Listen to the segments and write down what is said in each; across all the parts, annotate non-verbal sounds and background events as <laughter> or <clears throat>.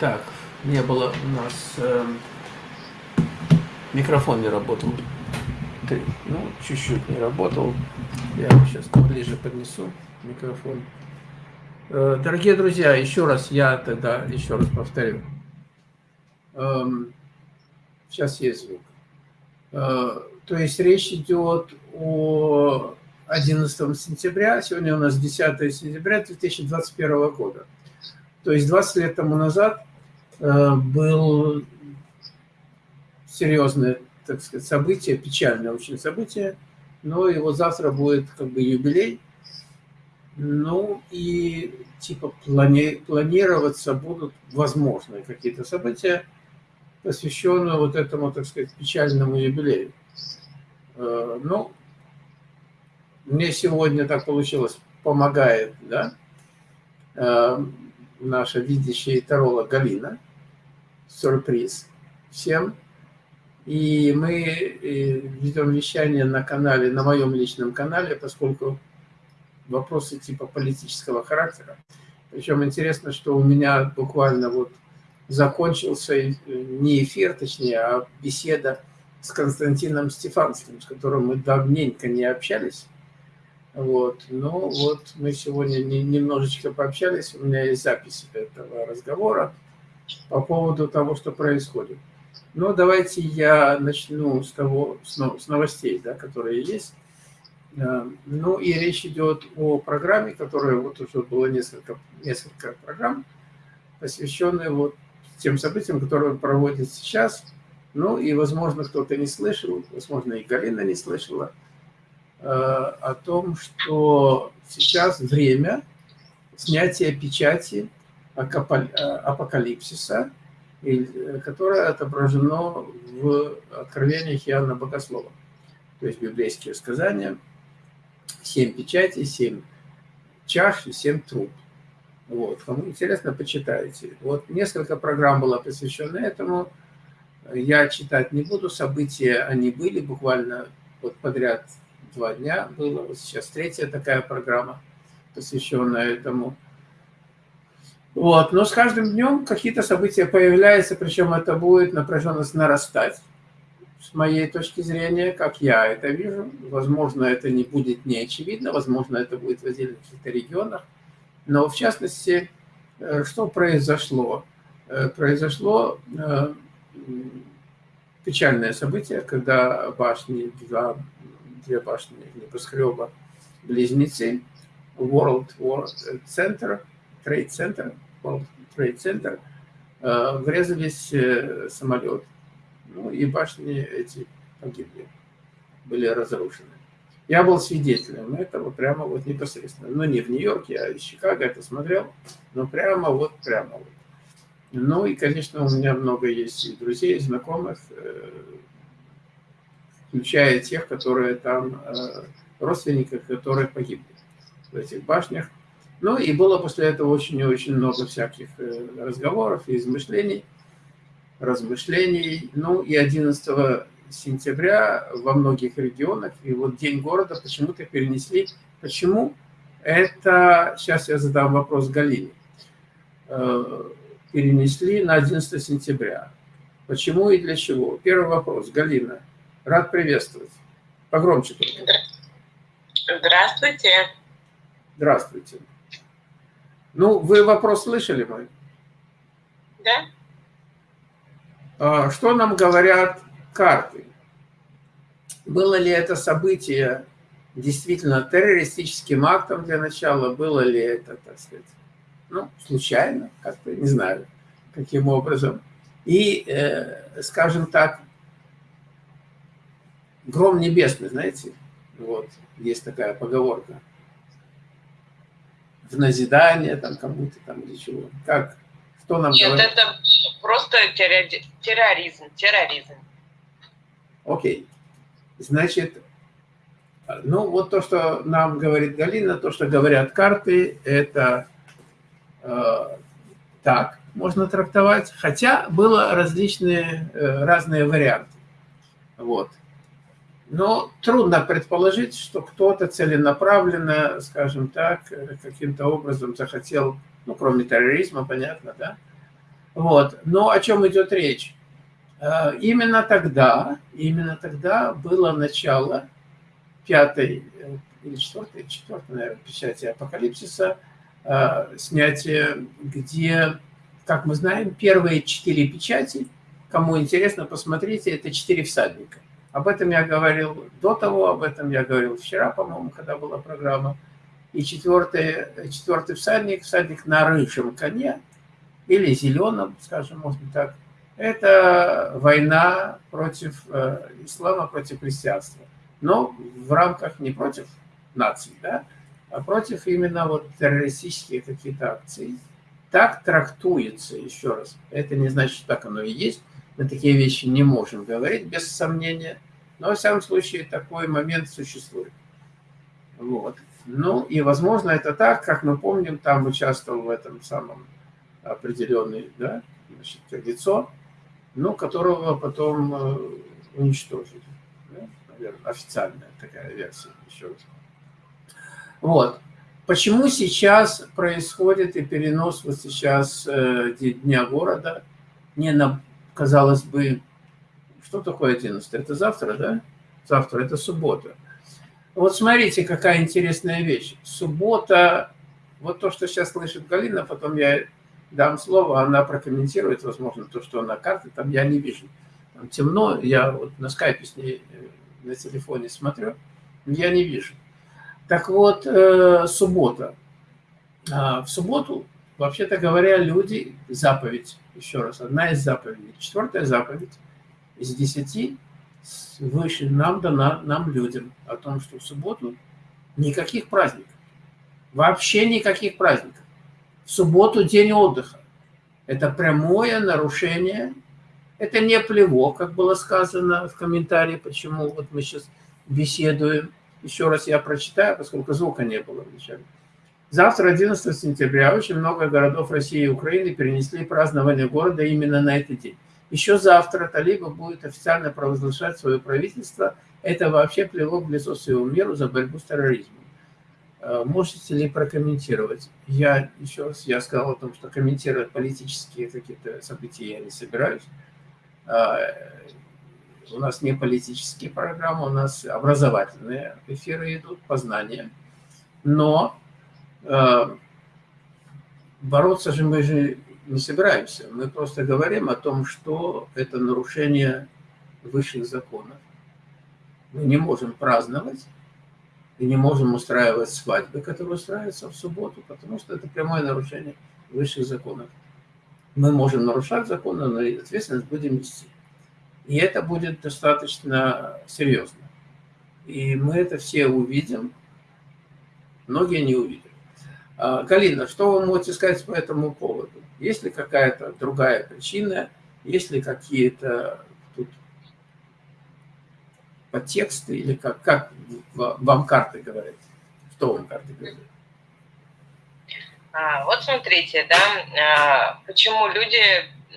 Так, не было у нас... Э, микрофон не работал. Три. Ну, чуть-чуть не работал. Я сейчас поближе поднесу микрофон. Э, дорогие друзья, еще раз я тогда еще раз повторю. Эм, сейчас есть звук. Э, то есть речь идет о 11 сентября, сегодня у нас 10 сентября 2021 года. То есть 20 лет тому назад был серьезное, так сказать, событие, печальное очень событие, но его завтра будет как бы юбилей. Ну и типа плани планироваться будут возможные какие-то события, посвященные вот этому, так сказать, печальному юбилею. Э, ну, мне сегодня так получилось, помогает, да, э, наша видящая таролог Галина. Сюрприз всем. И мы э, ведем вещание на канале, на моем личном канале, поскольку вопросы типа политического характера. Причем интересно, что у меня буквально вот закончился э, не эфир, точнее, а беседа с Константином Стефанским, с которым мы давненько не общались. Вот. Но вот мы сегодня немножечко пообщались, у меня есть запись этого разговора по поводу того, что происходит. Но давайте я начну с того, с новостей, да, которые есть. Э, ну и речь идет о программе, которая вот уже было несколько, несколько программ, посвященные вот тем событиям, которые проводят сейчас. Ну и, возможно, кто-то не слышал, возможно, и Галина не слышала, э, о том, что сейчас время снятия печати апокалипсиса, которое отображено в откровениях Иоанна Богослова. То есть библейские сказания, семь печатей, семь чаш и семь труб. Вот. Кому интересно, почитайте. Вот несколько программ было посвящено этому. Я читать не буду. События, они были буквально вот подряд два дня было. Вот сейчас третья такая программа, посвященная этому. Вот. Но с каждым днем какие-то события появляются, причем это будет напряженность нарастать. С моей точки зрения, как я это вижу, возможно, это не будет не очевидно, возможно, это будет в отдельных каких-то регионах, но в частности, э, что произошло? Э, произошло э, печальное событие, когда башни, два, две башни небоскреба, близнецы, World World Center, Trade Center, World Trade Center, врезались в самолет. Ну и башни эти погибли, были разрушены. Я был свидетелем этого прямо вот непосредственно. Ну, не в Нью-Йорке, а из Чикаго это смотрел. Но прямо вот, прямо вот. Ну, и, конечно, у меня много есть и друзей, и знакомых, э, включая тех, которые там, э, родственников, которые погибли в этих башнях. Ну, и было после этого очень и очень много всяких э, разговоров и измышлений, размышлений. Ну, и 11 сентября во многих регионах, и вот День города почему-то перенесли. Почему? Это, сейчас я задам вопрос Галине. Э, перенесли на 11 сентября. Почему и для чего? Первый вопрос. Галина, рад приветствовать. Погромче только. Здравствуйте. Здравствуйте. Ну, вы вопрос слышали мой? Да. А, что нам говорят карты. Было ли это событие действительно террористическим актом для начала, было ли это, так сказать, ну, случайно, как-то, не знаю, каким образом. И, э, скажем так, гром небесный, знаете, вот, есть такая поговорка, в назидание там кому-то там или чего. Как, что нам Нет, говорит? это просто терроризм, терроризм. Окей. Значит, ну вот то, что нам говорит Галина, то, что говорят карты, это э, так можно трактовать, хотя было различные, э, разные варианты. Вот. Но трудно предположить, что кто-то целенаправленно, скажем так, каким-то образом захотел, ну, кроме терроризма, понятно, да, Вот. Но о чем идет речь? Э, именно тогда, именно тогда было начало пятой э, или четвертой, четвертой, наверное, печати апокалипсиса, э, снятие, где, как мы знаем, первые четыре печати, кому интересно, посмотрите, это четыре всадника. Об этом я говорил до того, об этом я говорил вчера, по-моему, когда была программа. И четвертый, четвертый всадник, всадник на рыжем коне, или зеленом, скажем, можно так, это война против э, ислама, против христианства. Но в рамках не против наций, да, а против именно вот террористических какие-то акций. Так трактуется, еще раз. Это не значит, что так оно и есть. Мы такие вещи не можем говорить без сомнения. Но, во всяком случае, такой момент существует. Вот. Ну, и, возможно, это так, как мы помним, там участвовал в этом самом определенный, да, значит, лицо, ну, которого потом э, уничтожили. Да? Наверное, официальная такая версия, еще раз. Вот. Почему сейчас происходит и перенос вот сейчас э, Дня города не на, казалось бы, что такое 11? Это завтра, да? Завтра, это суббота. Вот смотрите, какая интересная вещь. Суббота, вот то, что сейчас слышит Галина, потом я дам слово, она прокомментирует, возможно, то, что на карте, там я не вижу. Там темно, я вот на скайпе с ней э, на телефоне смотрю, я не вижу. Так вот, э, суббота. А, в субботу, вообще-то говоря, люди, заповедь, еще раз, одна из заповедей, четвертая заповедь из десяти выше нам дана, нам, людям, о том, что в субботу никаких праздников, вообще никаких праздников в субботу день отдыха. Это прямое нарушение, это не плевок, как было сказано в комментарии, почему вот мы сейчас беседуем. Еще раз я прочитаю, поскольку звука не было вначале. Завтра, 11 сентября, очень много городов России и Украины перенесли празднование города именно на этот день. Еще завтра Талиба будет официально провозглашать свое правительство. Это вообще плевок в лицо своему миру за борьбу с терроризмом. Э, можете ли прокомментировать? Я еще раз, я сказал о том, что комментировать политические какие-то события я не собираюсь. А, у нас не политические программы, у нас образовательные эфиры идут, познания. Но э, бороться же мы же не собираемся. Мы просто говорим о том, что это нарушение высших законов. Мы не можем праздновать и не можем устраивать свадьбы, которые устраиваются в субботу, потому что это прямое нарушение высших законов. Мы можем нарушать законы, но ответственность будем нести. И это будет достаточно серьезно. И мы это все увидим, многие не увидят. А, Галина, что вы можете сказать по этому поводу? Есть ли какая-то другая причина, есть ли какие-то подтексты или как, как вам карты говорят? Что вам карты говорят? А, вот смотрите, да, а, почему люди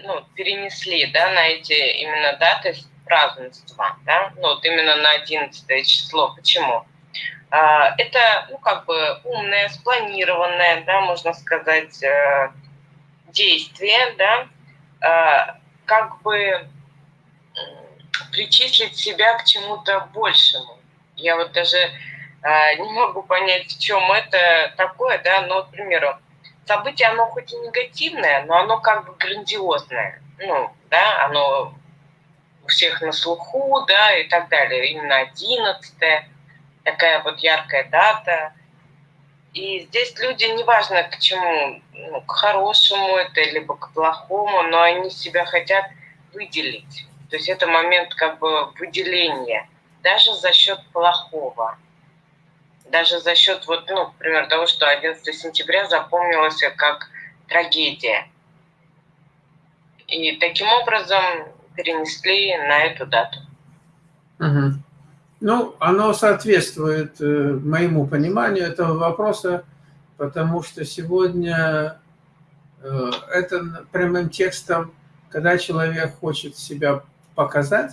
ну, перенесли да, на эти именно даты празднества, да, ну вот именно на 11 число. Почему? А, это, ну, как бы умное, спланированное, да, можно сказать, э, действие, да, а, как бы причислить себя к чему-то большему. Я вот даже э, не могу понять, в чем это такое, да, но, к примеру, событие, оно хоть и негативное, но оно как бы грандиозное, ну, да, оно у всех на слуху, да, и так далее. Именно 11 такая вот яркая дата. И здесь люди, неважно к чему, ну, к хорошему это, либо к плохому, но они себя хотят выделить. То есть это момент как бы выделения, даже за счет плохого. Даже за счет, вот, ну, например, того, что 11 сентября запомнилось как трагедия. И таким образом перенесли на эту дату. Угу. Ну, оно соответствует э, моему пониманию этого вопроса, потому что сегодня э, это прямым текстом, когда человек хочет себя показать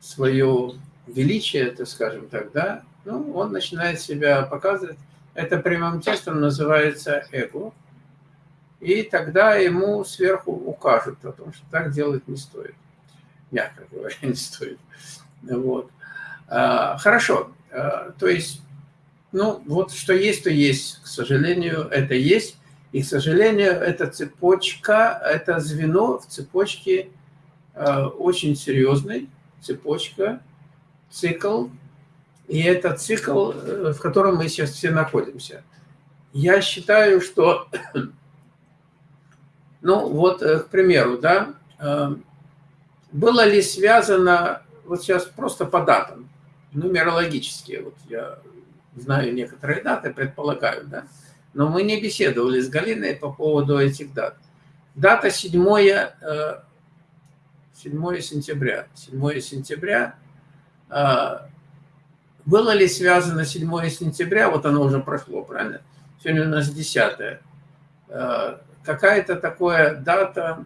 свое величие, это скажем так, да, ну, он начинает себя показывать. Это прямым текстом называется эго. и тогда ему сверху укажут о том, что так делать не стоит. Мягко говоря, <laughs> не стоит. Вот. А, хорошо. А, то есть, ну, вот что есть, то есть. К сожалению, это есть. И, к сожалению, эта цепочка, это звено в цепочке а, очень серьезной, цепочка, цикл. И это цикл, э, в котором мы сейчас все находимся. Я считаю, что, <coughs> ну вот, э, к примеру, да, э, было ли связано, вот сейчас просто по датам, нумерологические, вот я знаю некоторые даты, предполагаю, да, но мы не беседовали с Галиной по поводу этих дат. Дата 7, 7 сентября. 7 сентября. А, было ли связано 7 сентября, вот оно уже прошло, правильно? Сегодня у нас 10 а, Какая-то такая дата,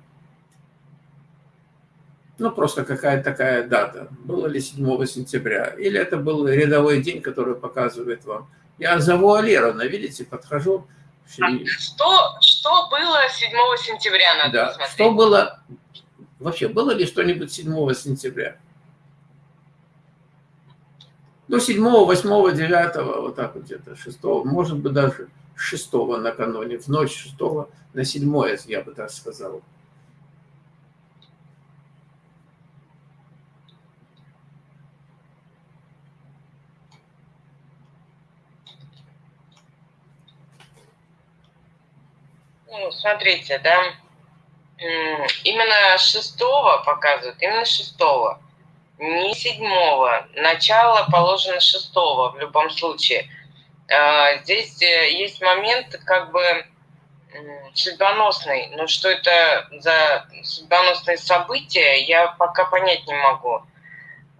ну просто какая-то такая дата. Было ли 7 сентября? Или это был рядовой день, который показывает вам? Я завуалированно, видите, подхожу. Что, что было 7 сентября, надо да. посмотреть. Что было Вообще, было ли что-нибудь 7 сентября? Ну, 7, 8, 9, вот так вот где-то, 6, может быть, даже 6 накануне, в ночь 6 на 7, я бы так сказал. Смотрите, да, Именно шестого показывают, именно шестого, не седьмого. Начало положено шестого в любом случае. А, здесь э, есть момент как бы судьбоносный, но что это за судьбоносные события, я пока понять не могу.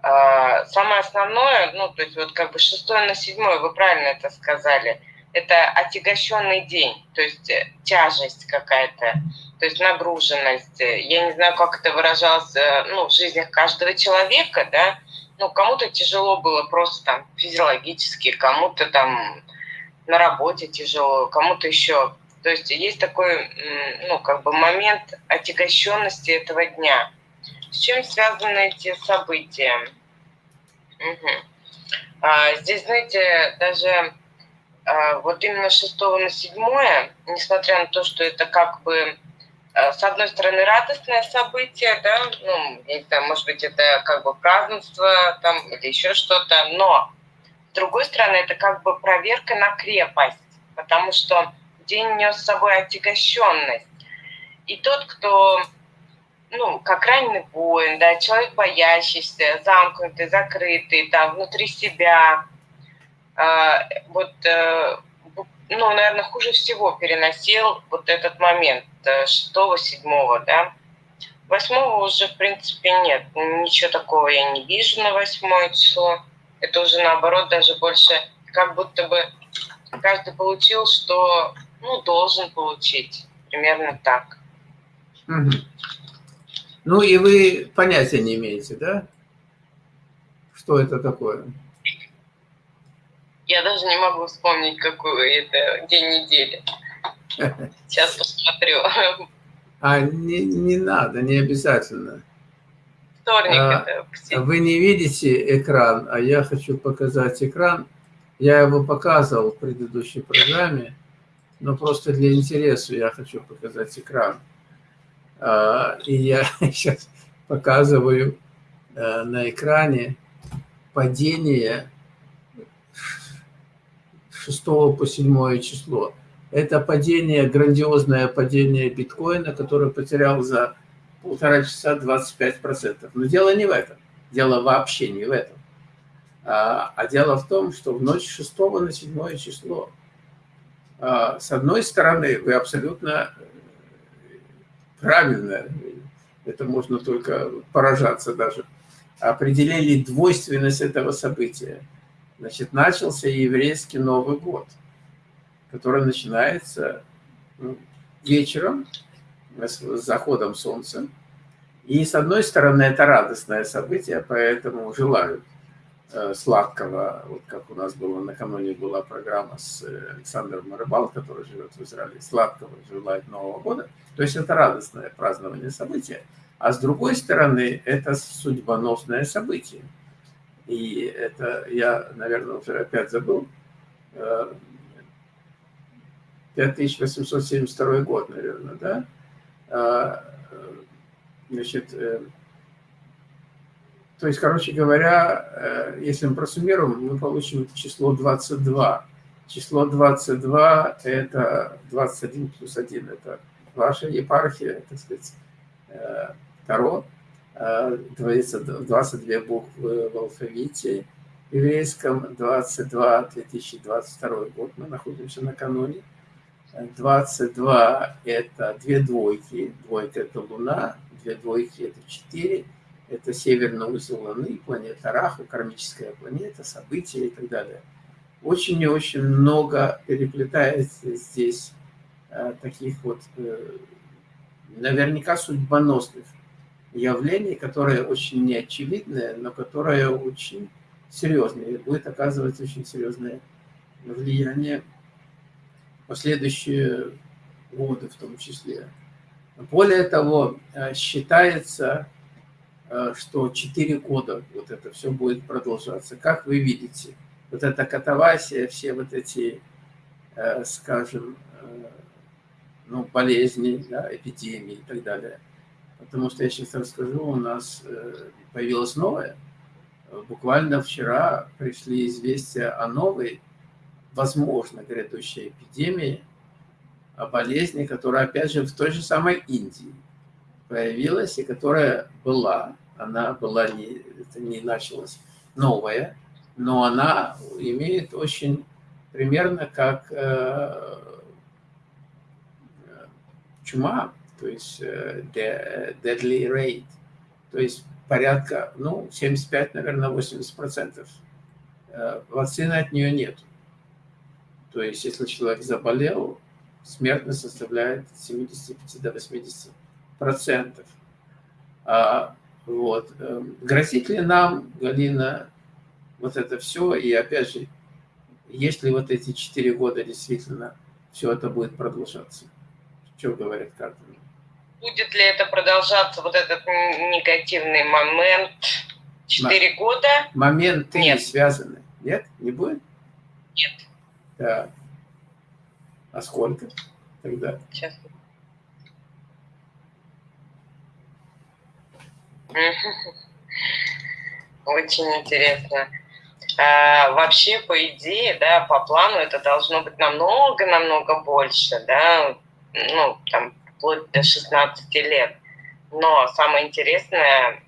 А, самое основное, ну, то есть вот как бы шестое на седьмое, вы правильно это сказали, это отягощенный день, то есть э, тяжесть какая-то то есть нагруженность. Я не знаю, как это выражалось ну, в жизнях каждого человека, да, ну, кому-то тяжело было просто там физиологически, кому-то там на работе тяжело, кому-то еще. То есть есть такой, ну, как бы момент отягощенности этого дня. С чем связаны эти события? Угу. А, здесь, знаете, даже вот именно 6 на 7, несмотря на то, что это как бы Э, с одной стороны, радостное событие, да, ну, не знаю, может быть, это как бы празднество там или еще что-то, но с другой стороны, это как бы проверка на крепость, потому что день нес с собой отягощенность. И тот, кто, ну, как раненый воин, да, человек боящийся, замкнутый, закрытый, там, внутри себя, вот э, ну, наверное, хуже всего переносил вот этот момент 6-7, да. 8 уже, в принципе, нет. Ничего такого я не вижу на 8 число. Это уже, наоборот, даже больше как будто бы каждый получил, что, ну, должен получить. Примерно так. Угу. Ну, и вы понятия не имеете, да? Что это такое? Я даже не могу вспомнить, какой это день недели. <laughs> Сейчас посмотрю. А не, не надо, не обязательно. Вторник а, это. Вы не видите экран, а я хочу показать экран. Я его показывал в предыдущей программе, но просто для интереса я хочу показать экран. А, и я <laughs> сейчас показываю а, на экране падение 6 по 7 число. Это падение, грандиозное падение биткоина, который потерял за полтора часа 25%. Но дело не в этом. Дело вообще не в этом. А, а дело в том, что в ночь 6 на 7 число, а, с одной стороны, вы абсолютно правильно, это можно только поражаться даже, определили двойственность этого события. Значит, начался еврейский Новый год, который начинается ну, вечером с заходом солнца. И с одной стороны, это радостное событие, поэтому желают э, сладкого, вот как у нас было накануне была программа с Александром Рыбал, который живет в Израиле, сладкого желает Нового года. То есть это радостное празднование события. А с другой стороны, это судьбоносное событие. И это я, наверное, уже опять забыл. 5872 год, наверное, да? А, значит, э, то есть, короче говоря, э, если мы просуммируем, мы получим число 22. Число 22 – это 21 плюс 1. Это ваша епархия, так сказать, э, Таро. 22 буквы в алфавите еврейском, 22 2022 год, мы находимся накануне. 22 – это две двойки, двойка – это Луна, две двойки – это 4, это северный узел Луны, планета Раху, кармическая планета, события и так далее. Очень и очень много переплетается здесь э, таких вот э, наверняка судьбоносных явлений, которые очень неочевидные, но которые очень серьезные, будет оказывать очень серьезное влияние последующие годы в том числе. Более того, э, считается, э, что 4 года вот это все будет продолжаться. Как вы видите, вот эта катавасия, все вот эти, э, скажем, ну, болезни, да, эпидемии и так далее. Потому что я сейчас расскажу, у нас появилось новое. Буквально вчера пришли известия о новой возможно, грядущей эпидемии, о болезни, которая, опять же, в той же самой Индии появилась и которая была. Она была, не, это не началась новая, но она имеет очень примерно как э, чума, то есть э, deadly rate, то есть порядка, ну, 75, наверное, 80 процентов. Э, вакцины от нее нет. То есть, если человек заболел, смертность составляет 75 до 80 процентов. А, вот. Грозит ли нам, Галина, вот это все? И опять же, если вот эти четыре года действительно все это будет продолжаться? Что говорят карты? Будет ли это продолжаться, вот этот негативный момент, четыре года? Моменты Нет. связаны. Нет? Не будет? Нет. Да. А сколько тогда? Сейчас. Очень интересно. А, вообще, по идее, да, по плану это должно быть намного-намного больше, да, ну, там, вплоть до 16 лет. Но самое интересное,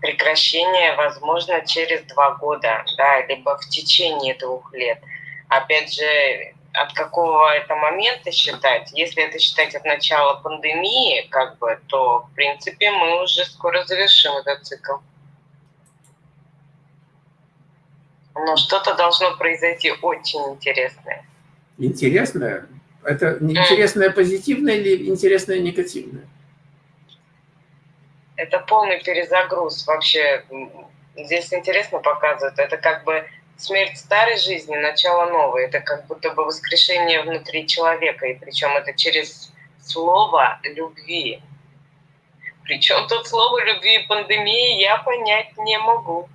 прекращение возможно через два года, да, либо в течение двух лет – Опять же, от какого это момента считать? Если это считать от начала пандемии, как бы, то, в принципе, мы уже скоро завершим этот цикл. Но что-то должно произойти очень интересное. Интересное? Это интересное позитивное или интересное негативное? Это полный перезагруз вообще. Здесь интересно показывают. Это как бы смерть старой жизни, начало новой. Это как будто бы воскрешение внутри человека, и причем это через слово любви. Причем тут слово любви и пандемии я понять не могу.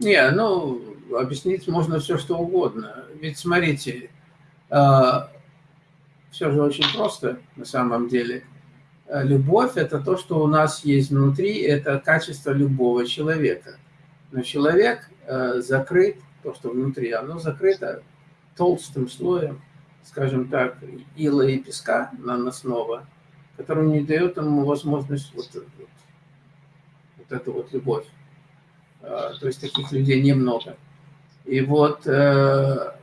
Не, ну, объяснить можно все, что угодно. Ведь смотрите, а, все же очень просто на самом деле. Любовь – это то, что у нас есть внутри, это качество любого человека. Но человек Э, закрыт, то, что внутри, оно закрыто толстым слоем, скажем так, ила и песка наносного, который не дает ему возможность вот, вот, вот эту вот любовь. Э, то есть таких людей немного. И вот э,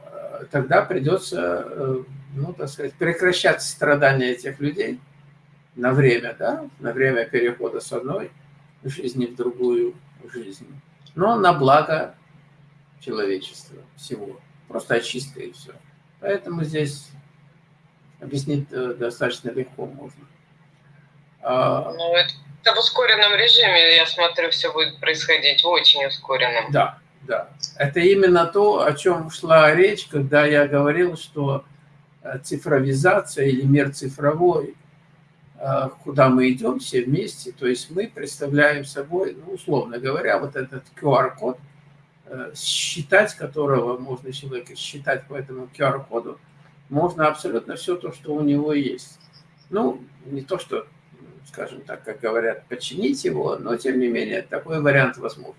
тогда придется, ну, так сказать, прекращать страдания этих людей на время, да, на время перехода с одной жизни в другую жизнь но на благо человечества всего. Просто очистка и все. Поэтому здесь объяснить э, достаточно легко можно. А, ну, это в ускоренном режиме, я смотрю, все будет происходить в очень ускоренном. Да, Да, это именно то, о чем шла речь, когда я говорил, что цифровизация или мир цифровой, э, куда мы идем все вместе, то есть мы представляем собой, ну, условно говоря, вот этот QR-код, э, считать которого можно человека считать по этому QR-коду, можно абсолютно все то, что у него есть. Ну, не то, что, скажем так, как говорят, починить его, но, тем не менее, такой вариант возможен.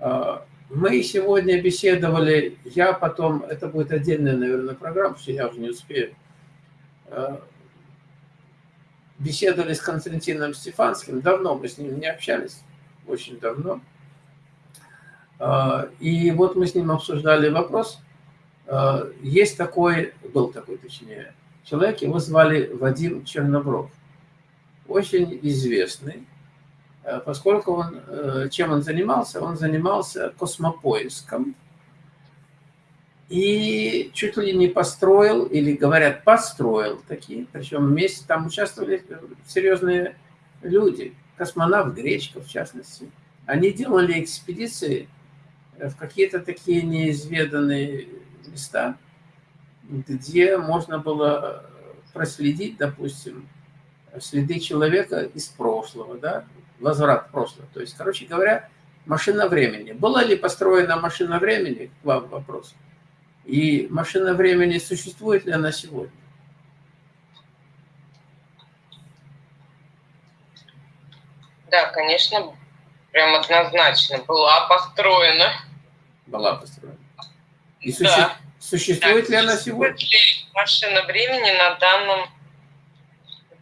А, мы сегодня беседовали, я потом, это будет отдельная, наверное, программа, что я уже не успею. А, беседовали с Константином Стефанским, давно мы с ним не общались, очень давно. А, и вот мы с ним обсуждали вопрос. Есть такой, был такой, точнее, человек, его звали Вадим Чернобров. Очень известный Э, поскольку он, э, чем он занимался? Он занимался космопоиском и чуть ли не построил, или говорят, построил такие, причем вместе там участвовали серьезные люди, космонавт Гречков в частности. Они делали экспедиции в какие-то такие неизведанные места, где можно было проследить, допустим, следы человека из прошлого, да, возврат в прошлое. То есть, короче говоря, машина времени. Была ли построена машина времени? К вам вопрос. И машина времени существует ли она сегодня? Да, конечно, прям однозначно. Была построена. Была построена. И суще... да. существует да. ли она сегодня? Машина времени на данном...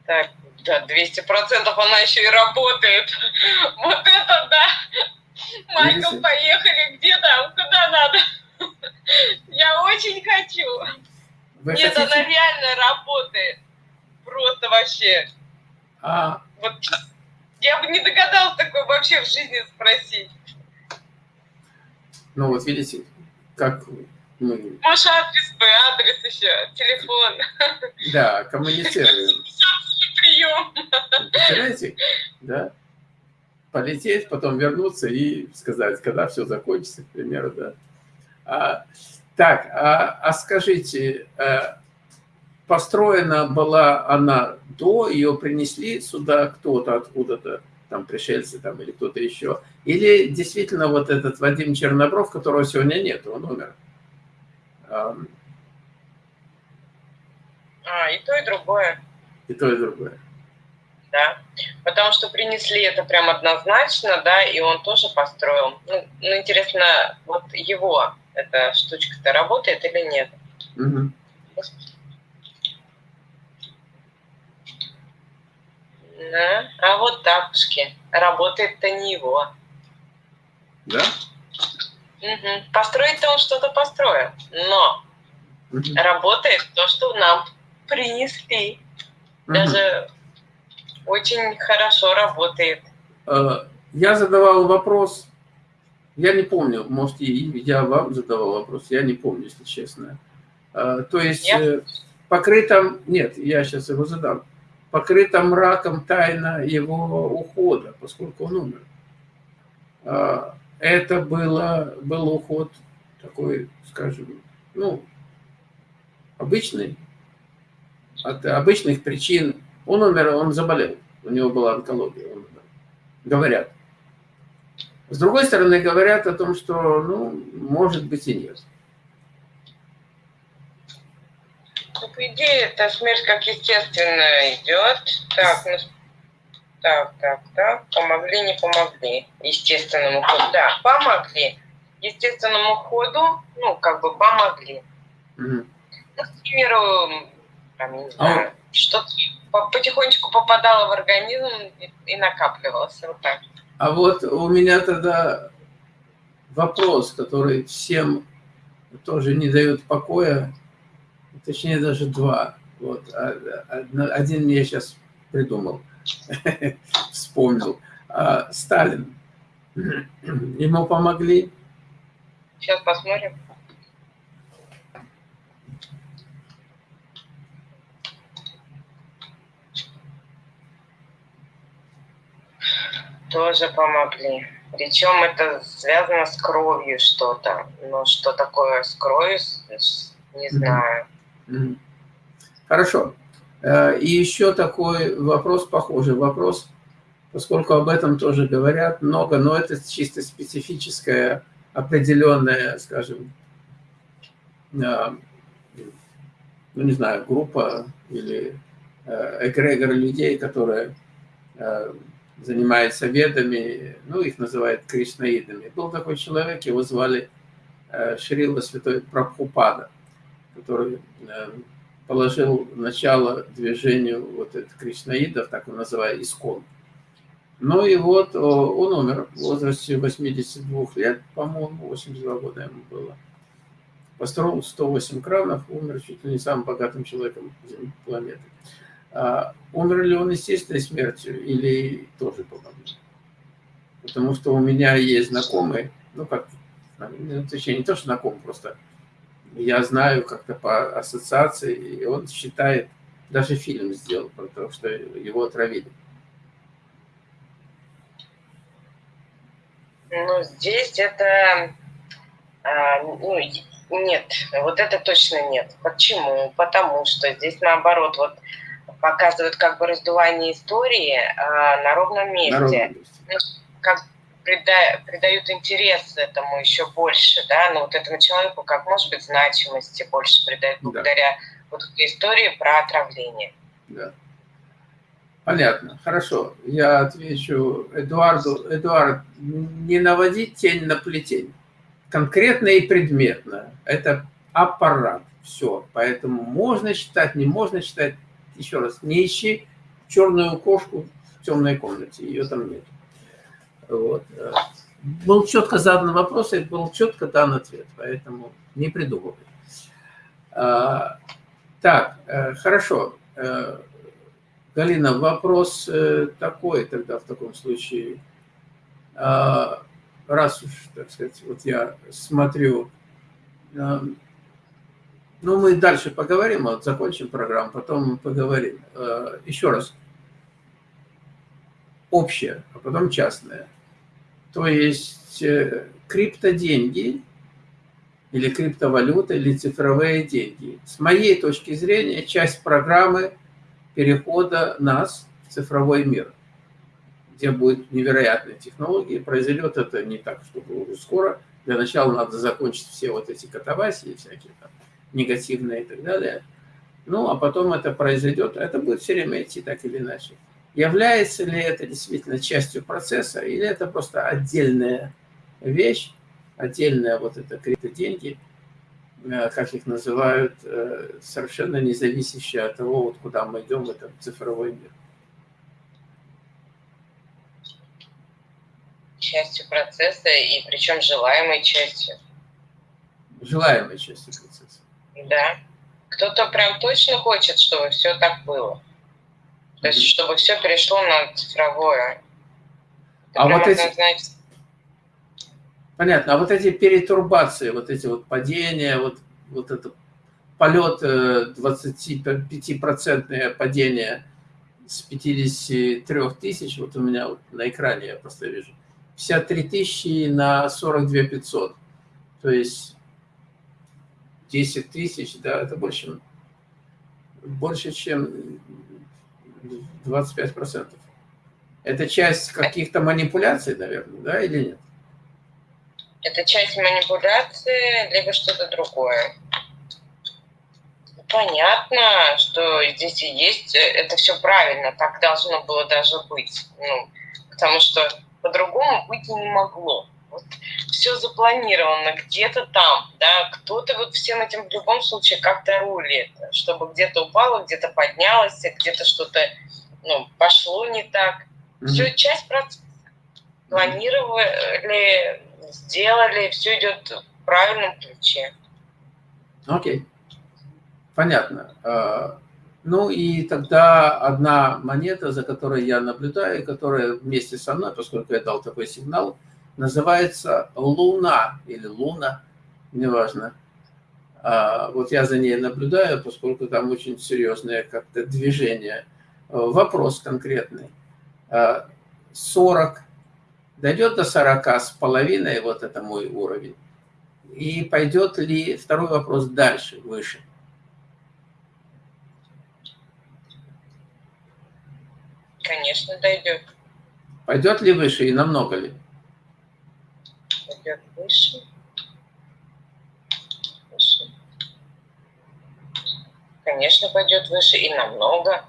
Так, да, 200 процентов она еще и работает. <laughs> Вот это да. Майкл, поехали. Где там? Куда надо? <laughs> Я очень хочу. Вы Нет, хотите? она реально работает. Просто вообще. А... Вот я бы не догадалась такой вообще в жизни спросить. Ну вот видите, как мы... Может, адрес бы, адрес еще, телефон. Да, коммуницируем прием. Представляете? Да? Полететь, потом вернуться и сказать, когда все закончится, к примеру, да. А, так, а, а скажите, а, построена была она до, ее принесли сюда кто-то откуда-то, там пришельцы там или кто-то еще, или действительно вот этот Вадим Чернобров, которого сегодня нет, он умер? А, и то, и другое. И то, и другое. Да, потому что принесли это прям однозначно, да, и он тоже построил. Ну, ну интересно, вот его эта штучка-то работает или нет? Угу. Да. А вот тапушки. Работает-то не его. Да? Угу. Построить-то он что-то построил. Но угу. работает то, что нам принесли. Даже очень хорошо работает. Э, я задавал вопрос, я не помню, может, и я вам задавал вопрос, я не помню, если честно. Э, то есть нет? покрыто, нет, я сейчас его задам, покрыта мраком тайна его ухода, поскольку он умер. Э, это было, был уход такой, скажем, ну, обычный, от обычных причин. Он умер, он заболел, у него была онкология, он умер. Говорят. С другой стороны, говорят о том, что, ну, может быть и нет. По идее, эта смерть как естественно идет. Так, ну, так, так, так, помогли, не помогли. Естественному ходу, да, помогли. Естественному ходу, ну, как бы помогли. Угу. Ну, к примеру, там, не знаю, а... что-то потихонечку попадало в организм и, накапливалось. Вот так. А вот у меня тогда вопрос, который всем тоже не дает покоя, точнее даже два. Вот. А, один я сейчас придумал, <laughs> вспомнил. А, Сталин. <clears throat> Ему помогли? Сейчас посмотрим. Тоже помогли. Причем это связано с кровью что-то. Но что такое с кровью, не знаю. Хорошо. Э, и еще такой вопрос, похожий вопрос, поскольку об этом тоже говорят много, но это чисто специфическая, определенная, скажем, э, ну не знаю, группа или э, эгрегор людей, которые занимается ведами, ну, их называют кришнаидами. Был такой человек, его звали Шрила Святой Прабхупада, который положил начало движению вот этих кришнаидов, так он называемый, искон. Ну и вот он умер в возрасте 82 лет, по-моему, 82 года ему было. Построил 108 кранов, умер чуть ли не самым богатым человеком планеты. А умер ли он естественной смертью или тоже помогли? Потому что у меня есть знакомые, ну как, ну, точнее не то, что знакомый, просто я знаю как-то по ассоциации, и он считает, даже фильм сделал про то, что его отравили. Ну, здесь это... А, ну, нет, вот это точно нет. Почему? Потому что здесь наоборот, вот показывают как бы раздувание истории а, на ровном месте. На ровном месте. Ну, как прида, придают интерес этому еще больше, да, ну вот этому человеку, как может быть, значимости больше придают благодаря да. вот этой истории про отравление. Да. Понятно, хорошо. Я отвечу Эдуарду. Эдуард, не наводить тень на плетень. Конкретно и предметно. Это аппарат. Все. Поэтому можно считать, не можно считать. Еще раз, не ищи черную кошку в темной комнате. Ее там нет. Вот. Был четко задан вопрос, и был четко дан ответ, поэтому не придумывай. А, так, э, хорошо. Э, Галина, вопрос э, такой тогда в таком случае. А, раз уж, так сказать, вот я смотрю, ну, мы дальше поговорим, вот закончим программу, потом поговорим. Еще раз. Общее, а потом частное. То есть э, криптоденьги или криптовалюта, или цифровые деньги. С моей точки зрения, часть программы перехода нас в цифровой мир, где будут невероятные технологии. Произойдет это не так, чтобы уже скоро. Для начала надо закончить все вот эти катавасии, всякие там негативные и так далее. Ну, а потом это произойдет, это будет все время идти так или иначе. Является ли это действительно частью процесса, или это просто отдельная вещь, отдельная вот это криптоденьги, э, как их называют, э, совершенно не зависящая от того, вот куда мы идем в этот цифровой мир. Частью процесса, и причем желаемой частью. Желаемой частью процесса. Да. Кто-то прям точно хочет, чтобы все так было. То есть, чтобы все перешло на цифровое. Это а вот эти... Знать... Понятно. А вот эти перетурбации, вот эти вот падения, вот, вот это полет 25% э, падение с 53 тысяч, вот у меня вот на экране я просто вижу, 53 тысячи на 42 500. То есть 10 тысяч, да, это больше, больше, чем 25%. Это часть каких-то манипуляций, наверное, да, или нет? Это часть манипуляции, либо что-то другое. Понятно, что здесь и есть, это все правильно, так должно было даже быть. Ну, потому что по-другому быть и не могло. Вот все запланировано где-то там, да, кто-то вот всем этим в любом случае как-то рулит, чтобы где-то упало, где-то поднялось, где-то что-то ну, пошло не так. Mm-hmm. Все часть процесса. Планировали, сделали, все идет в правильном ключе. Окей. Okay. Понятно. А, ну и тогда одна монета, за которой я наблюдаю, которая вместе со мной, поскольку я дал такой сигнал, называется Луна или Луна, неважно. А, вот я за ней наблюдаю, поскольку там очень серьезное как-то движение – Вопрос конкретный. 40 дойдет до 40 с половиной, вот это мой уровень, и пойдет ли, второй вопрос, дальше, выше. Конечно, дойдет. Пойдет ли выше и намного ли? Пойдет выше. Выше. Конечно, пойдет выше и намного.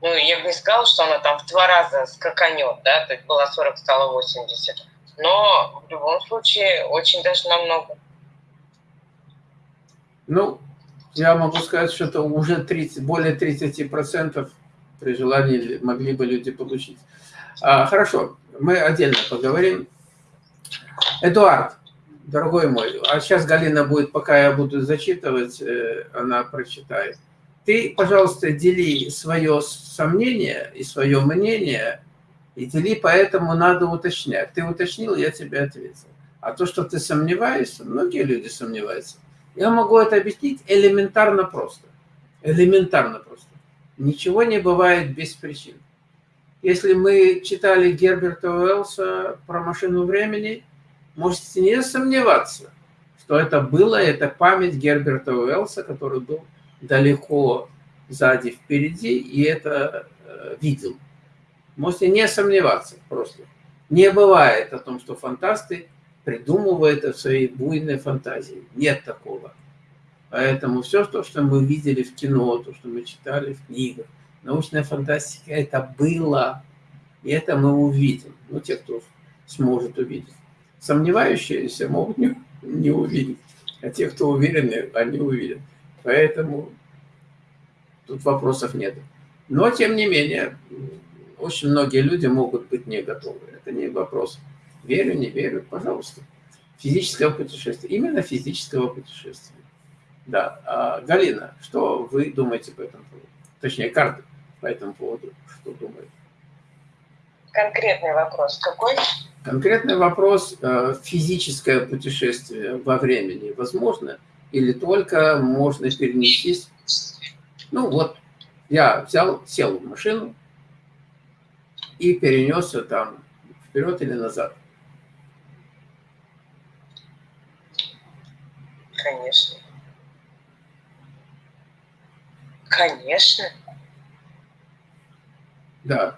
Ну, я бы не сказала, что она там в два раза скаканет, да, то есть была 40, стала 80. Но в любом случае очень даже намного. Ну, я могу сказать, что это уже 30, более 30% при желании могли бы люди получить. А, хорошо, мы отдельно поговорим. Эдуард, дорогой мой, а сейчас Галина будет, пока я буду зачитывать, э, она прочитает. Ты, пожалуйста, дели свое сомнение и свое мнение, и дели, поэтому надо уточнять. Ты уточнил, я тебе ответил. А то, что ты сомневаешься, многие люди сомневаются. Я могу это объяснить элементарно просто. Элементарно просто. Ничего не бывает без причин. Если мы читали Герберта Уэллса про машину времени, можете не сомневаться, что это было, это память Герберта Уэллса, который был далеко сзади, впереди, и это э, видел. Можете не сомневаться просто. Не бывает о том, что фантасты придумывают это в своей буйной фантазии. Нет такого. Поэтому все то, что мы видели в кино, то, что мы читали в книгах, научная фантастика, это было. И это мы увидим. Ну, те, кто сможет увидеть. Сомневающиеся могут не, не увидеть. А те, кто уверены, они увидят. Поэтому тут вопросов нет. Но, тем не менее, очень многие люди могут быть не готовы. Это не вопрос. Верю, не верю, пожалуйста. Физического путешествия. Именно физического путешествия. Да. А, Галина, что вы думаете по этому поводу? Точнее, карты по этому поводу. Что думаете? Конкретный вопрос какой? Конкретный вопрос. Э, физическое путешествие во времени возможно или только можно перенестись? Ну вот, я взял, сел в машину и перенесся там вперед или назад. Конечно. Конечно. Да.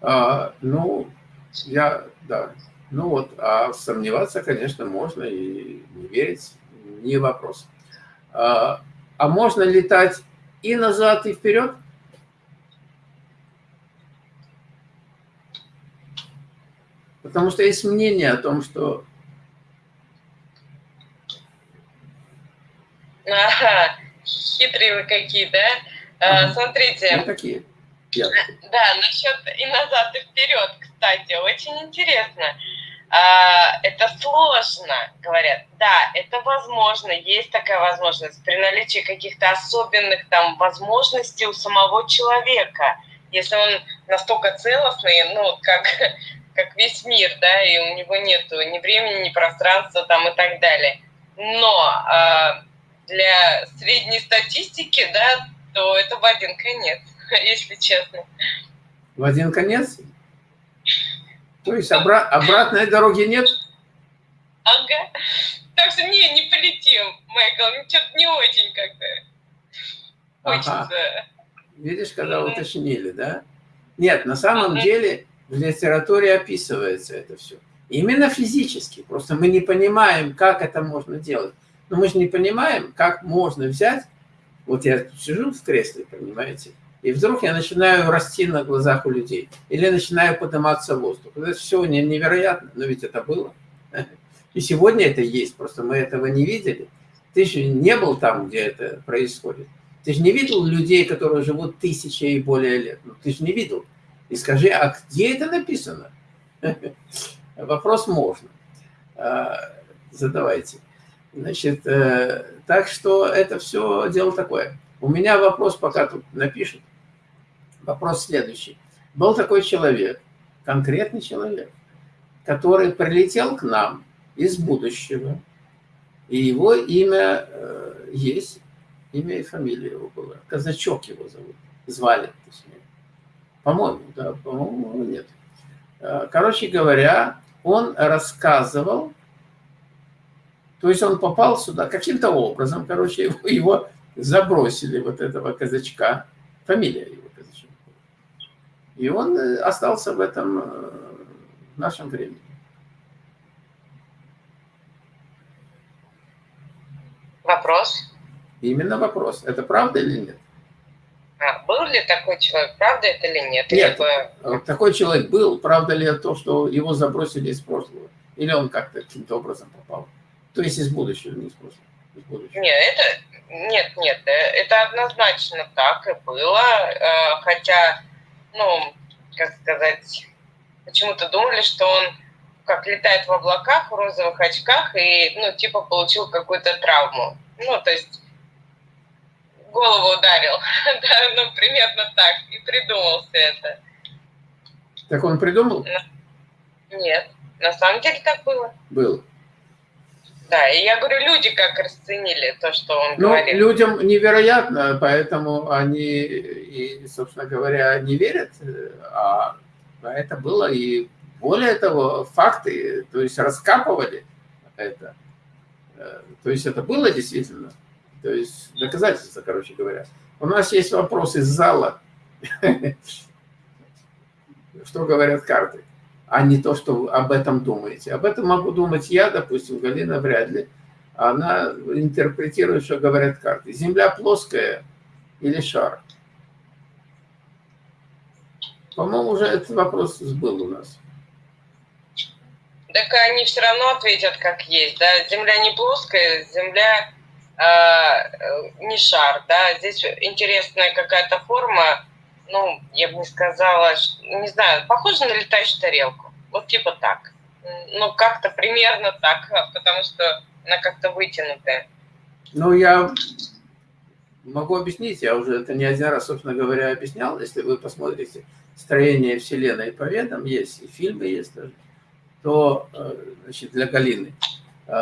А, ну, я, да. Ну вот, а сомневаться, конечно, можно и не верить, не вопрос. А, а можно летать и назад, и вперед? Потому что есть мнение о том, что... Ага, хитрые вы какие, да? Ага. Смотрите. Ну, такие. Я. Да, насчет и назад, и вперед, кстати, очень интересно. А, это сложно, говорят. Да, это возможно, есть такая возможность при наличии каких-то особенных там возможностей у самого человека. Если он настолько целостный, ну, как <laughs> как весь мир, да, и у него нет ни времени, ни пространства там и так далее. Но э, для средней статистики, да, то это в один конец, <laughs> если честно. В один конец? То есть обра обратной дороги нет? Ага. Так что не, не полетим, Майкл, ну что-то не очень как-то хочется. Ага. Видишь, когда уточнили, да? Нет, на самом ага. деле в литературе описывается это все. Именно физически. Просто мы не понимаем, как это можно делать. Но мы же не понимаем, как можно взять... Вот я сижу в кресле, понимаете, и вдруг я начинаю расти на глазах у людей. Или начинаю подниматься в воздух. Это все невероятно, но ведь это было. <laughs> И сегодня это есть, просто мы этого не видели. Ты же не был там, где это происходит. Ты же не видел людей, которые живут тысячи и более лет. Ну, ты же не видел и скажи, а где это написано? <laughs> Вопрос можно. А, задавайте. Значит, э, так что это все дело такое. У меня вопрос, пока тут напишут. Вопрос следующий. Был такой человек, конкретный человек, который прилетел к нам из будущего, и его имя э, есть, имя и фамилия его было. Казачок его зовут, звали, точнее. По-моему, да, по-моему, нет. Э, короче говоря, он рассказывал, то есть он попал сюда каким-то образом, короче, его, его забросили, вот этого казачка, фамилия его. И он э, остался в этом э, в нашем времени. Вопрос? Именно вопрос. Это правда или нет? А, был ли такой человек, правда это или нет? Нет, Либо... такой человек был, правда ли то, что его забросили из прошлого? Или он как-то каким-то образом попал? То есть из будущего, не из прошлого. Из будущего. Нет, это, нет, нет, э, это однозначно так и было, хотя, ну, как сказать, почему-то думали, что он как летает в облаках, в розовых очках и, ну, типа получил какую-то травму. Ну, то есть голову ударил. <laughs> да, ну, примерно так. И придумал все это. Так он придумал? Нет. На самом деле так было. Было. Да, и я говорю, люди как расценили то, что он ну, говорит. людям невероятно, поэтому они, и, собственно говоря, не верят, а это было, и более того, факты, то есть раскапывали это, то есть это было действительно. То есть доказательства, короче говоря. У нас есть вопрос из зала. <laughs> Что говорят карты, а не то, что об этом думаете. Об этом могу думать я, допустим, Галина вряд ли. Она интерпретирует, что говорят карты. Земля плоская или шар? По-моему, уже этот вопрос был у нас. Так они все равно ответят, как есть. Да? Земля не плоская, Земля Э, не шар, да, здесь интересная какая-то форма, ну, я бы не сказала, не знаю, похоже на летающую тарелку, вот типа так, ну, как-то примерно так, потому что она как-то вытянутая. Ну, я могу объяснить, я уже это не один раз, собственно говоря, объяснял, если вы посмотрите строение Вселенной по ведам, есть и фильмы есть даже, то, э, значит, для Галины, э,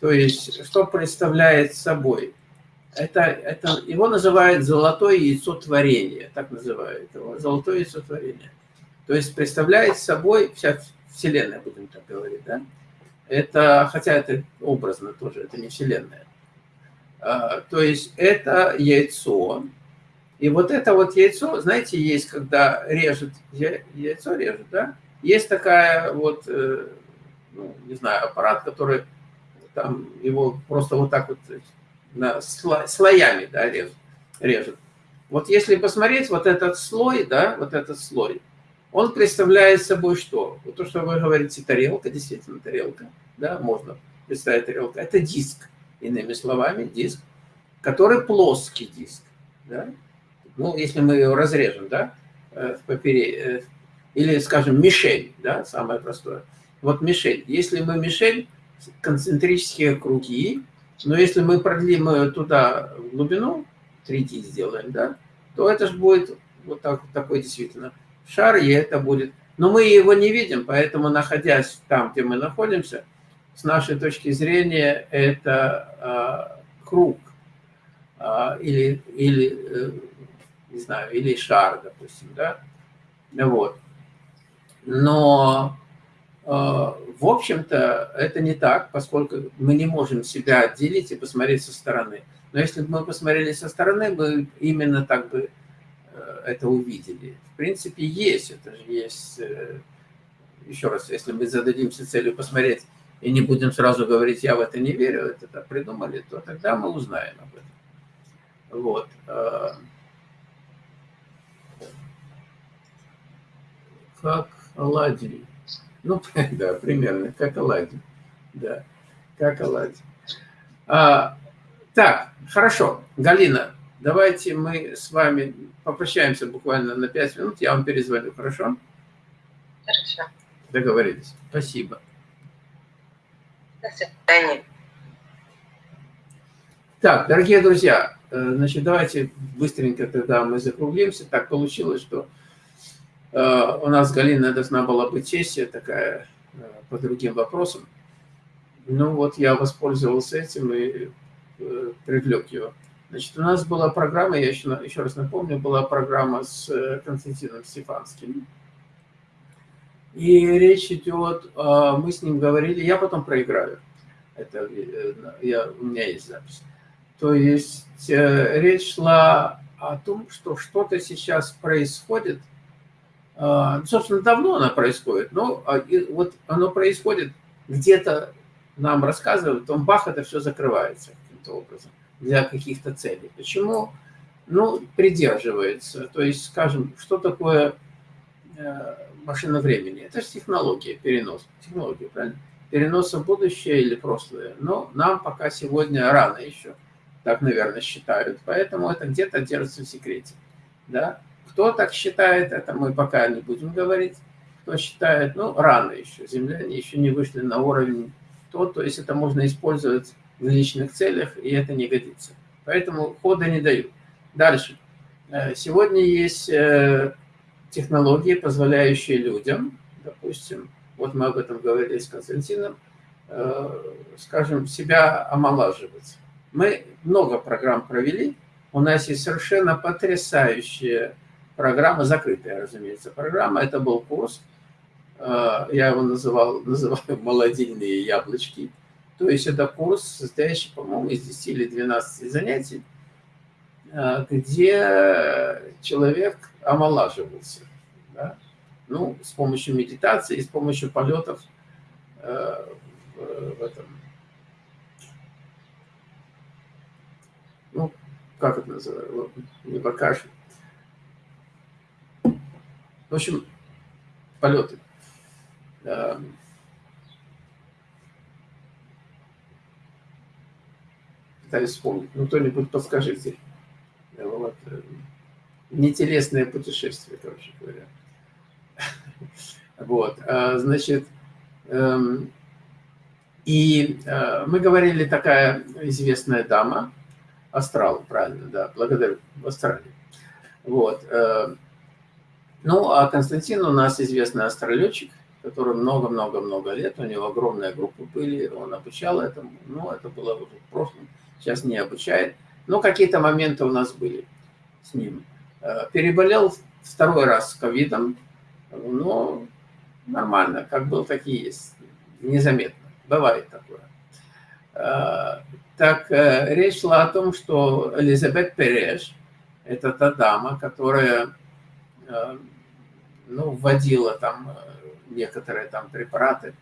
то есть, что представляет собой? Это, это, его называют золотое яйцо творения, так называют его, золотое яйцо творения. То есть представляет собой вся Вселенная, будем так говорить, да? Это, хотя это образно тоже, это не Вселенная. А, то есть это яйцо, и вот это вот яйцо, знаете, есть, когда режет, яйцо режет, да? Есть такая вот, э, ну, не знаю, аппарат, который там его просто вот так вот на слоями да, режут, режут. Вот если посмотреть вот этот слой, да, вот этот слой, он представляет собой что? Вот то, что вы говорите, тарелка, действительно тарелка, да, можно представить тарелка. Это диск, иными словами, диск, который плоский диск, да. Ну, если мы его разрежем, да, э, попере, э, или, скажем, мишень, да, самое простое. Вот мишень. Если мы мишень концентрические круги, но если мы продлим туда глубину, 3D сделаем, да, то это же будет вот так, такой действительно шар, и это будет... Но мы его не видим, поэтому, находясь там, где мы находимся, с нашей точки зрения, это э, круг э, или, или э, не знаю, или шар, допустим, да, вот. Но в общем-то, это не так, поскольку мы не можем себя отделить и посмотреть со стороны. Но если бы мы посмотрели со стороны, мы именно так бы э, это увидели. В принципе, есть, это же есть... Э, еще раз, если мы зададимся целью посмотреть и не будем сразу говорить, я в это не верю, это так придумали, то тогда мы узнаем об этом. Вот. А. Как оладьи. <laughs> Ну, <laughs> да, примерно, как оладьи. Да, как оладьи. А, так, хорошо. Галина, давайте мы с вами попрощаемся буквально на 5 минут. Я вам перезвоню, хорошо? Хорошо. Договорились. Спасибо. До свидания. Так, дорогие друзья, э, значит, давайте быстренько тогда мы закруглимся. Так получилось, что у нас Галина должна была быть сессия такая э, по другим вопросам. Ну вот я воспользовался этим и э, привлек его. Значит, у нас была программа, я еще, еще раз напомню, была программа с Константином Стефанским. И речь идет, мы с ним говорили, я потом проиграю. Это э, я, у меня есть запись. То есть э, речь шла о том, что что-то сейчас происходит. А, собственно, давно оно происходит, но а, вот оно происходит где-то нам рассказывают, он бах, это все закрывается каким-то образом для каких-то целей. Почему? Ну, придерживается. То есть, скажем, что такое э, машина времени? Это же технология, перенос. Технология, правильно? Переноса в будущее или прошлое. Но нам пока сегодня рано еще. Так, наверное, считают. Поэтому это где-то держится в секрете. Да? Кто так считает, это мы пока не будем говорить. Кто считает, ну, рано еще. Земляне еще не вышли на уровень то, то есть это можно использовать в личных целях, и это не годится. Поэтому хода не дают. Дальше. Э, сегодня есть э, технологии, позволяющие людям, допустим, вот мы об этом говорили с Константином, э, скажем, себя омолаживать. Мы много программ провели, у нас есть совершенно потрясающая программа, закрытая, разумеется, программа. Это был курс, я его называл, <laughs> называю «Молодильные яблочки». То есть это курс, состоящий, по-моему, из 10 или 12 занятий, э, где человек омолаживался. Да? Ну, с помощью медитации, с помощью полетов э, в этом. Ну, как это называется? Не покажет. В общем, полеты. Эм, пытаюсь вспомнить. Ну, кто-нибудь подскажите. Вот. Э, нетелесное путешествие, короче говоря. <laughs> Вот, а, значит, эм, и э, мы говорили, такая известная дама, Астрал, правильно, да, благодарю, в Австралии. Вот. Ну, а Константин у нас известный астролетчик, который много-много-много лет, у него огромная группа были, он обучал этому, ну, это было уже в прошлом, сейчас не обучает. Но какие-то моменты у нас были с ним. Э, переболел второй раз ковидом, но нормально, как был, так и есть. Незаметно. Бывает такое. Э, так э, речь шла о том, что Элизабет Переш, это та дама, которая ну, вводила там некоторые там препараты,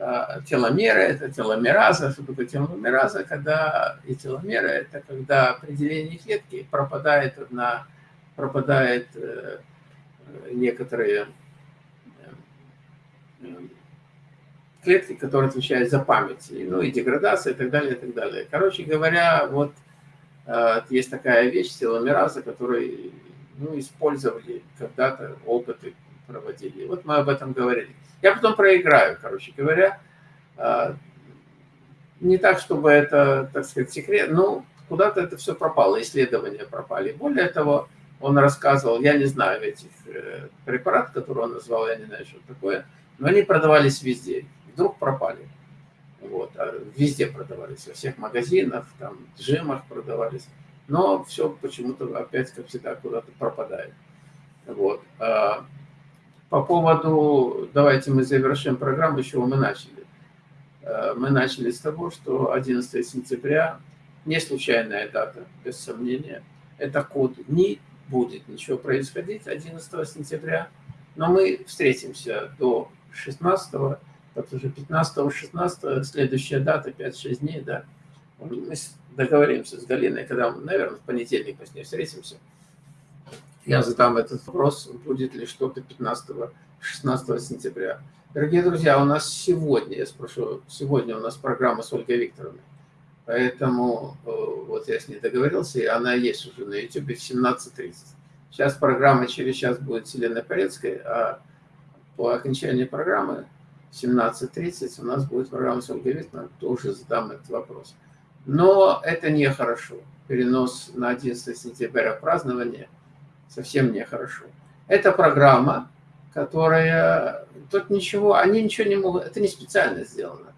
Э, теломеры, это теломераза. Что такое теломераза? Когда и теломеры, это когда определение клетки пропадает на пропадает э, некоторые э, клетки, которые отвечают за память, ну и деградация и так далее, и так далее. Короче говоря, вот есть такая вещь, теломераза, которую ну, использовали когда-то, опыты проводили. Вот мы об этом говорили. Я потом проиграю, короче говоря. А, не так, чтобы это, так сказать, секрет, но куда-то это все пропало, исследования пропали. Более того, он рассказывал, я не знаю этих э, препаратов, которые он назвал, я не знаю, что такое, но они продавались везде, вдруг пропали. Вот, а везде продавались, во всех магазинах, там, джемах продавались, но все почему-то опять, как всегда, куда-то пропадает. Вот. По поводу, давайте мы завершим программу, с чего мы начали. Э, мы начали с того, что 11 сентября, не случайная дата, без сомнения, это код, не будет ничего происходить 11 сентября, но мы встретимся до 16 это уже 15-16, следующая дата, 5-6 дней, да. Мы договоримся с Галиной, когда наверное, в понедельник мы с ней встретимся я задам этот вопрос, будет ли что-то 15-16 сентября. Дорогие друзья, у нас сегодня, я спрошу, сегодня у нас программа с Ольгой Викторовной. Поэтому э, вот я с ней договорился, и она есть уже на YouTube в 17.30. Сейчас программа через час будет с Еленой Порецкой, а по окончании программы 17.30 у нас будет программа с Ольгой Викторовной, тоже задам этот вопрос. Но это нехорошо. Перенос на 11 сентября празднования – совсем нехорошо. Это программа, которая... Тут ничего, они ничего не могут... Это не специально сделано.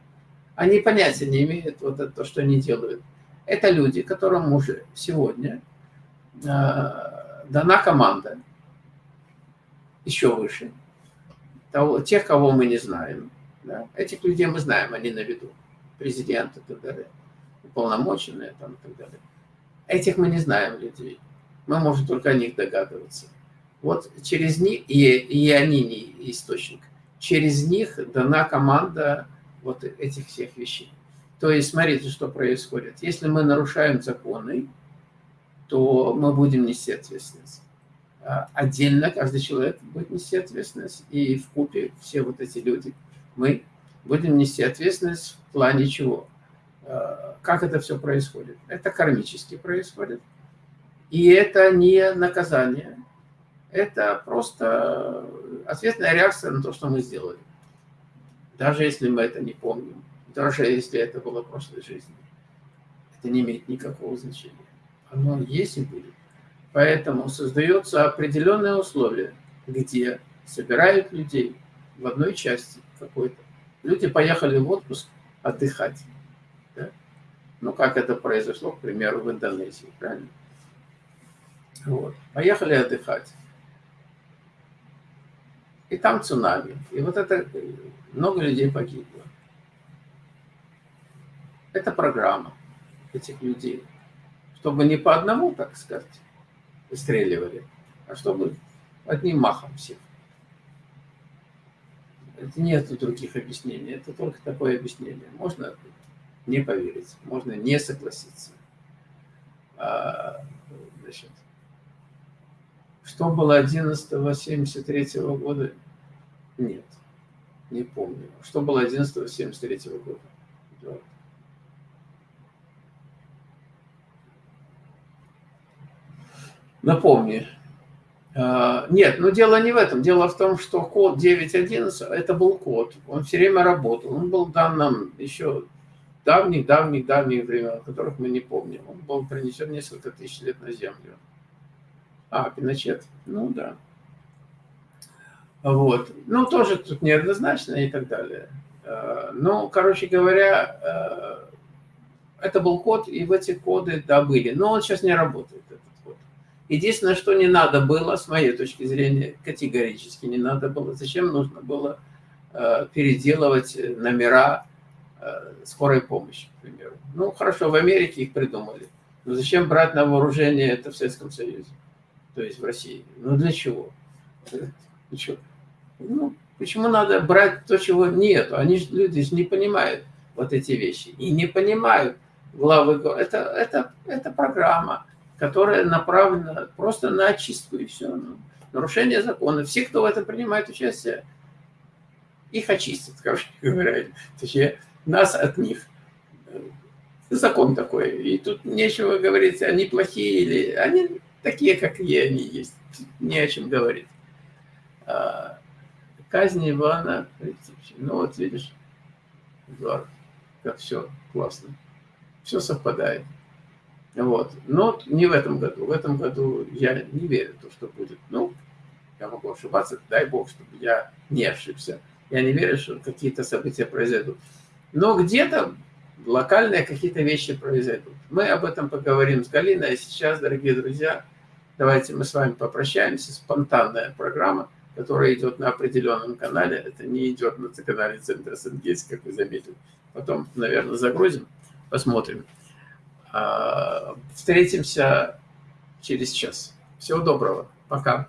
Они понятия не имеют вот это, то, что они делают. Это люди, которым уже сегодня э, дана команда еще выше. того, тех, кого мы не знаем. Да? Этих людей мы знаем, они на виду. Президент и так далее, уполномоченные там и так далее. Этих мы не знаем людей. Мы можем только о них догадываться. Вот через них, и, и они не источник, через них дана команда вот этих всех вещей. То есть, смотрите, что происходит. Если мы нарушаем законы, то мы будем нести ответственность. А отдельно каждый человек будет нести ответственность, и в купе все вот эти люди, мы будем нести ответственность в плане чего? А, как это все происходит? Это кармически происходит. И это не наказание, это просто ответная реакция на то, что мы сделали. Даже если мы это не помним, даже если это было в прошлой жизни. Это не имеет никакого значения. Оно есть и будет. Поэтому создаются определенные условия, где собирают людей в одной части какой-то. Люди поехали в отпуск отдыхать. Да? Ну, как это произошло, к примеру, в Индонезии, правильно? Вот. Поехали отдыхать. И там цунами. И вот это много людей погибло. Это программа этих людей. Чтобы не по одному, так сказать, выстреливали, а чтобы одним махом всех. Нет других объяснений, это только такое объяснение. Можно не поверить, можно не согласиться. А, значит, что было 11 73 года? Нет, не помню. Что было 11 73 года? Напомни. А, нет, но дело не в этом. Дело в том, что код 9.11 – это был код. Он все время работал. Он был дан нам еще давних-давних-давних времен, которых мы не помним. Он был принесен несколько тысяч лет на Землю. А, Пиночет. Ну да. Вот. Ну, тоже тут неоднозначно и так далее. А, ну, короче говоря, а, это был код, и в эти коды добыли. Но он сейчас не работает. Единственное, что не надо было, с моей точки зрения, категорически не надо было. Зачем нужно было э, переделывать номера э, скорой помощи, к примеру. Ну, хорошо, в Америке их придумали. Но зачем брать на вооружение это в Советском Союзе? То есть в России. Ну, для чего? Для Ну, почему надо брать то, чего нет? Они же, люди же не понимают вот эти вещи. И не понимают главы. Это, это, это программа которая направлена просто на очистку и все. Ну, нарушение закона. Все, кто в этом принимает участие, их очистят, <laughs> короче говоря. Точнее, нас от них. Закон такой. И тут нечего говорить, они плохие или... Они такие, какие они есть. Не о чем говорить. А, казнь Ивана. Ну вот видишь, Эдуард, как все классно. Все совпадает. Вот. Но не в этом году. В этом году я не верю в то, что будет. Ну, я могу ошибаться, дай бог, чтобы я не ошибся. Я не верю, что какие-то события произойдут. Но где-то локальные какие-то вещи произойдут. Мы об этом поговорим с Галиной. А сейчас, дорогие друзья, давайте мы с вами попрощаемся. Спонтанная программа, которая идет на определенном канале. Это не идет на канале Центра Сенгейс, как вы заметили. Потом, наверное, загрузим, посмотрим. А, встретимся через час. Всего доброго. Пока.